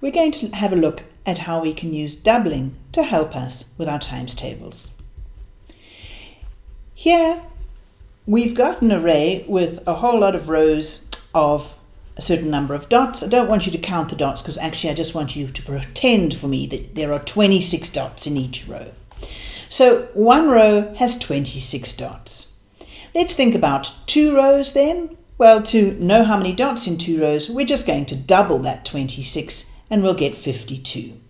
we're going to have a look at how we can use doubling to help us with our times tables. Here we've got an array with a whole lot of rows of a certain number of dots. I don't want you to count the dots because actually I just want you to pretend for me that there are 26 dots in each row. So one row has 26 dots. Let's think about two rows then. Well, to know how many dots in two rows, we're just going to double that 26 and we'll get 52.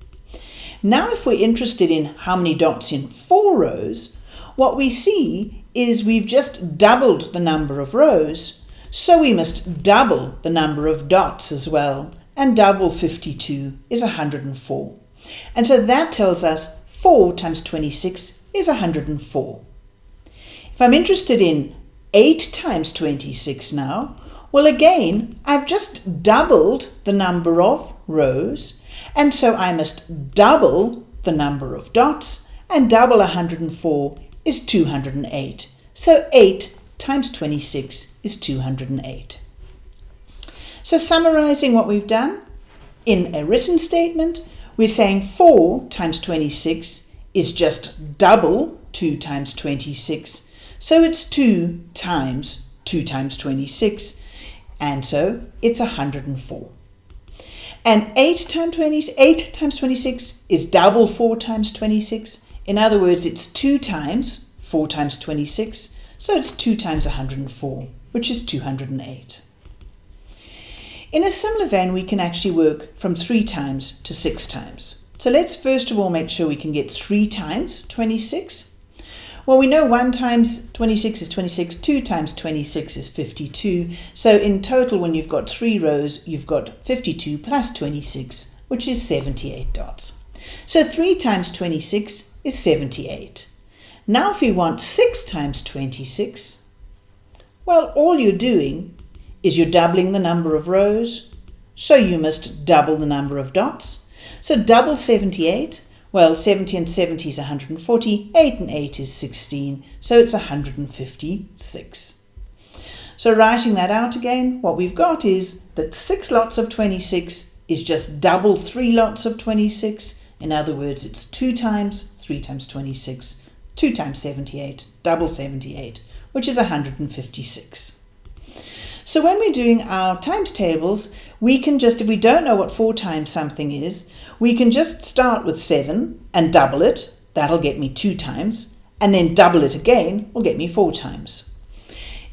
Now if we're interested in how many dots in four rows, what we see is we've just doubled the number of rows, so we must double the number of dots as well, and double 52 is 104. And so that tells us 4 times 26 is 104. If I'm interested in 8 times 26 now, well again, I've just doubled the number of rows, and so I must double the number of dots, and double 104 is 208. So 8 times 26 is 208. So summarizing what we've done, in a written statement, we're saying 4 times 26 is just double 2 times 26, so it's 2 times 2 times 26, and so it's 104. And 8 times 20, 8 times 26 is double 4 times 26. In other words, it's 2 times 4 times 26, so it's 2 times 104, which is 208. In a similar vein, we can actually work from 3 times to 6 times. So let's first of all make sure we can get 3 times 26. Well, we know 1 times 26 is 26, 2 times 26 is 52. So in total, when you've got three rows, you've got 52 plus 26, which is 78 dots. So 3 times 26 is 78. Now if we want 6 times 26, well, all you're doing is you're doubling the number of rows, so you must double the number of dots. So double 78 well, 70 and 70 is 140, 8 and 8 is 16, so it's 156. So writing that out again, what we've got is that 6 lots of 26 is just double 3 lots of 26. In other words, it's 2 times 3 times 26, 2 times 78, double 78, which is 156. So when we're doing our times tables, we can just, if we don't know what 4 times something is, we can just start with 7 and double it. That'll get me 2 times. And then double it again will get me 4 times.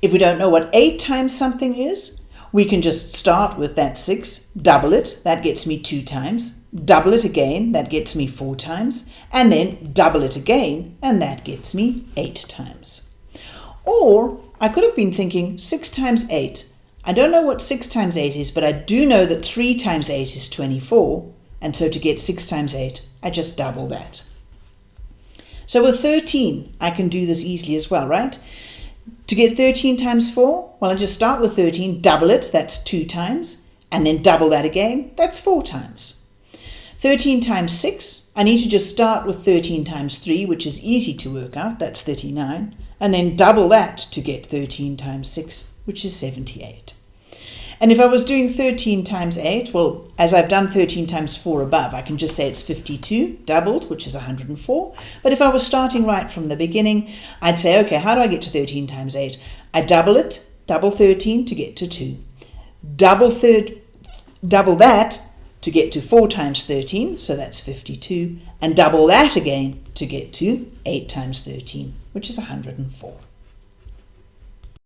If we don't know what 8 times something is, we can just start with that 6, double it, that gets me 2 times, double it again, that gets me 4 times, and then double it again, and that gets me 8 times. Or I could have been thinking 6 times 8. I don't know what 6 times 8 is, but I do know that 3 times 8 is 24. And so to get 6 times 8, I just double that. So with 13, I can do this easily as well, right? To get 13 times 4, well, I just start with 13, double it, that's 2 times, and then double that again, that's 4 times. 13 times 6, I need to just start with 13 times 3, which is easy to work out, that's 39 and then double that to get 13 times 6, which is 78. And if I was doing 13 times 8, well, as I've done 13 times 4 above, I can just say it's 52, doubled, which is 104. But if I was starting right from the beginning, I'd say, okay, how do I get to 13 times 8? I double it, double 13 to get to 2. Double, third, double that to get to 4 times 13, so that's 52, and double that again to get to 8 times 13, which is 104.